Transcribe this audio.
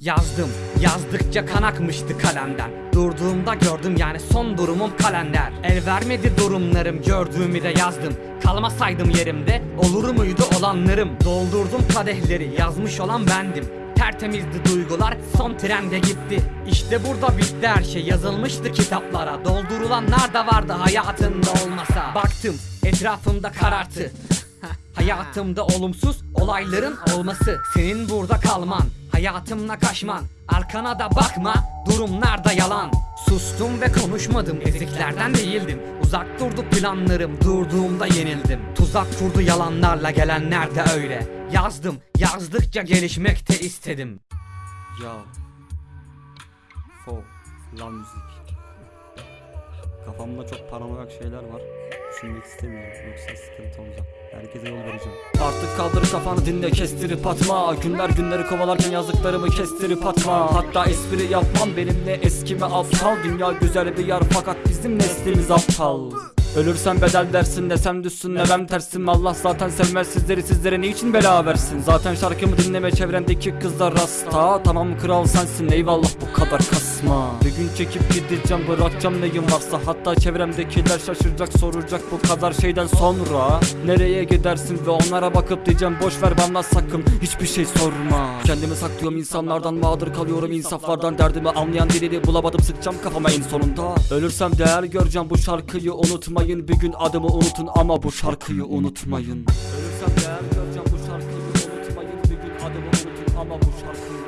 Yazdım yazdıkça kan akmıştı kalemden. Durduğumda gördüm yani son durumum kalender. El vermedi durumlarım gördüğümü de yazdım. Kalmasaydım yerimde olur muydu olanlarım? Doldurdum kadehleri yazmış olan bendim. Tertemizdi duygular son trende gitti. İşte burada bitti her şey yazılmıştı kitaplara. Doldurulanlar da vardı hayatında olmasa. Baktım etrafımda karartı. Hayatımda olumsuz olayların olması. Senin burada kalman Hayatımla kaçman Arkana da bakma. Durumlarda yalan. Sustum ve konuşmadım eziklerden değildim. Uzak durdu planlarım Durduğumda yenildim. Tuzak kurdu yalanlarla gelenler de öyle. Yazdım yazdıkça gelişmekte istedim. Ya Fo Lan müzik Kafamda çok paranoyak şeyler var. Düşünmek istemiyorum. Yoksa sıkıntı olacak Herkese yol vereceğim. Artık kaldır kafanı dinle kestirip atma. Günler günleri kovalarken yazdıklarımı kestirip atma. Hatta espri yapmam benimle eskime aptal. Dünya güzel bir yer fakat bizim neslimiz aptal. Ölürsem bedel dersin desem düşsün nevem tersim. Allah zaten sevmez sizleri sizlere niçin bela versin? Zaten şarkımı dinleme çevrendeki kızlar rasta Tamam kral sensin eyvallah bu kadar kasma gün çekip gideceğim bırakacağım neyim varsa. Hatta çevremdekiler şaşıracak soracak bu kadar şeyden sonra. Nereye gidersin ve onlara bakıp diyeceğim boş ver bana sakın hiçbir şey sorma. Kendimi saklıyorum insanlardan mağdur kalıyorum insaflardan. Derdimi anlayan birini bulamadım sıkacağım kafama en sonunda. Ölürsem değer göreceğim bu şarkıyı unutmayın. Bir gün adımı unutun ama bu şarkıyı unutmayın. Ölürsem değer göreceğim bu şarkıyı unutmayın. Bir gün adımı unutun ama bu şarkıyı